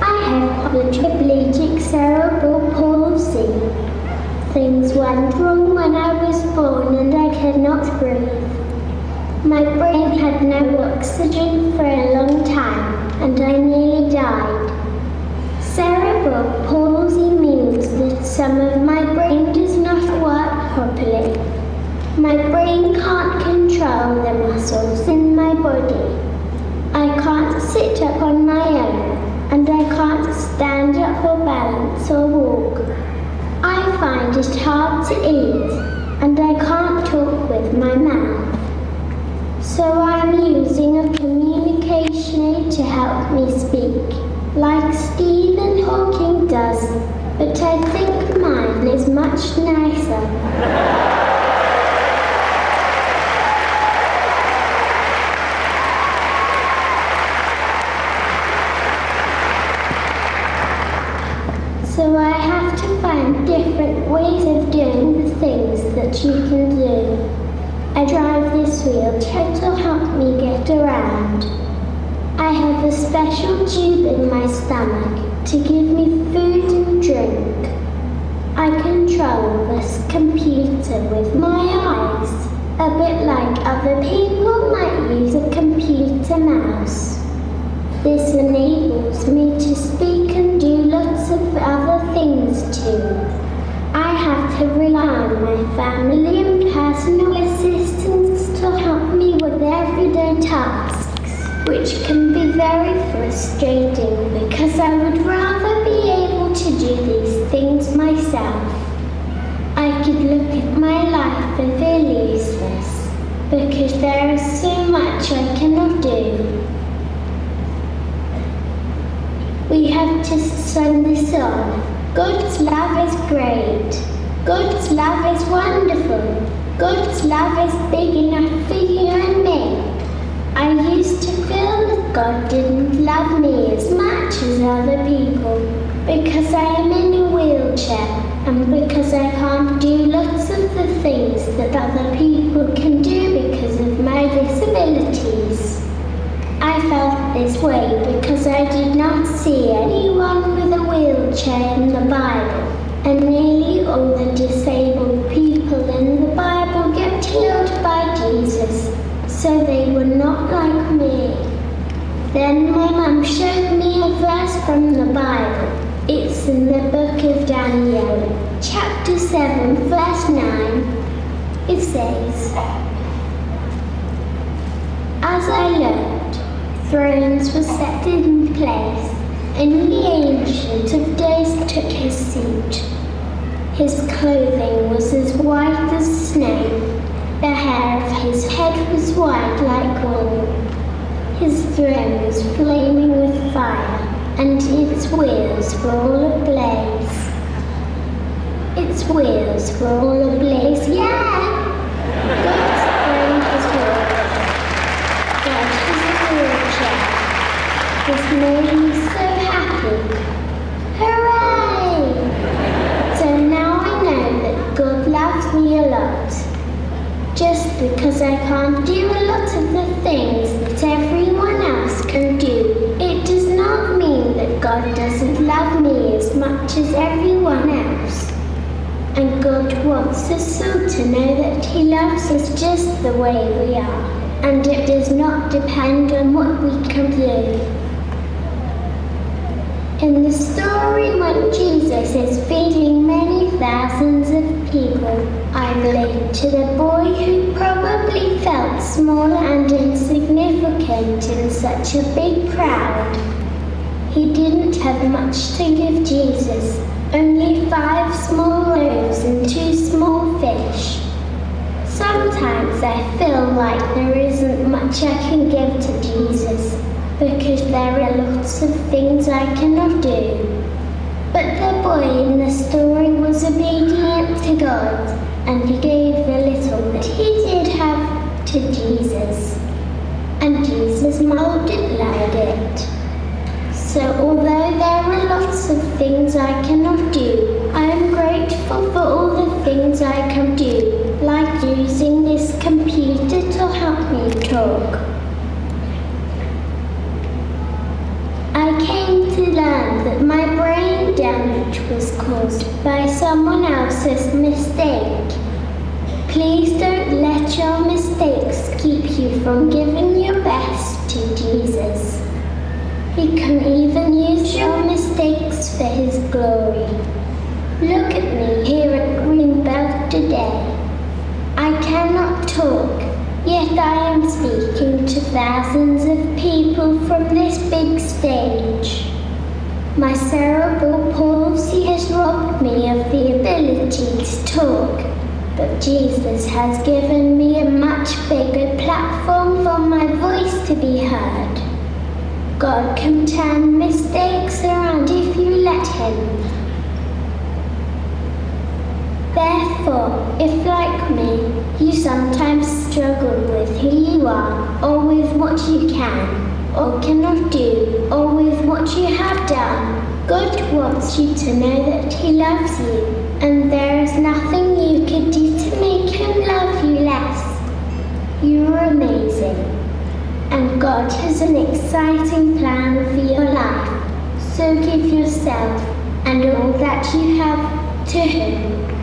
I have quadriplegic cerebral palsy. Things went wrong when I was born and I cannot breathe. My brain had no oxygen for a long time and I nearly died. Cerebral palsy means that some of my brain does not work properly. My brain can't control the muscles in my body. I can't sit up on my own and I can't stand up or balance or walk. I find it hard to eat and I can't talk with my mouth. So I'm using a communication aid to help me speak, like Stephen Hawking does, but I think mine is much nicer. So I have to find different ways of doing the you can do. I drive this wheelchair to help me get around. I have a special tube in my stomach to give me food and drink. I control this computer with my eyes, a bit like other people might use a computer mouse. This enables me to speak and do lots of other things too. On my family and personal assistants to help me with everyday tasks, which can be very frustrating because I would rather be able to do these things myself. I could look at my life and feel useless because there is so much I cannot do. We have to sing this song. God's love is great. God's love is wonderful. God's love is big enough for you and me. I used to feel that God didn't love me as much as other people because I am in a wheelchair and because I can't do lots of the things that other people can do because of my disabilities. I felt this way because I did not see anyone with a wheelchair in the Bible, and nearly all the disabled people in the Bible get healed by Jesus, so they were not like me. Then my mum showed me a verse from the Bible. It's in the book of Daniel, chapter 7, verse 9. It says, As I looked, thrones were set in place, and the Ancient of Days took his seat. His clothing was as white as snow, the hair of his head was white like wool. His throne was flaming with fire, and its wheels were all ablaze. Its wheels were all ablaze, yeah! God's throne is wood. God is a wheelchair. This made me so happy. Hooray! So now I know that God loves me a lot. Just because I can't do a lot of the things that everyone else can do, it does not mean that God doesn't love me as much as everyone else. And God wants us all to know that He loves us just the way we are, and it does not depend on what we can do. In the story when Jesus is feeding many thousands of people, to the boy who probably felt small and insignificant in such a big crowd. He didn't have much to give Jesus, only five small loaves and two small fish. Sometimes I feel like there isn't much I can give to Jesus because there are lots of things I cannot do. But the boy in the story was obedient God and he gave the little that he did have to Jesus. And Jesus multiplied it. So although there are lots of things I cannot do, I am grateful for all the things I can do, like using this computer to help me talk. I came to learn that my brain damage damage was caused by someone else's mistake. Please don't let your mistakes keep you from giving your best to Jesus. He can even use your mistakes for His glory. Look at me here at Greenbelt today. I cannot talk, yet I am speaking to thousands of people from this big stage. My cerebral palsy has robbed me of the ability to talk, but Jesus has given me a much bigger platform for my voice to be heard. God can turn mistakes around if you let Him. Therefore, if like me, you sometimes struggle with who you are, or with what you can, or cannot do, or with what you have done, God wants you to know that He loves you, and there is nothing you could do to make Him love you less. You are amazing, and God has an exciting plan for your life. So give yourself and all that you have to Him.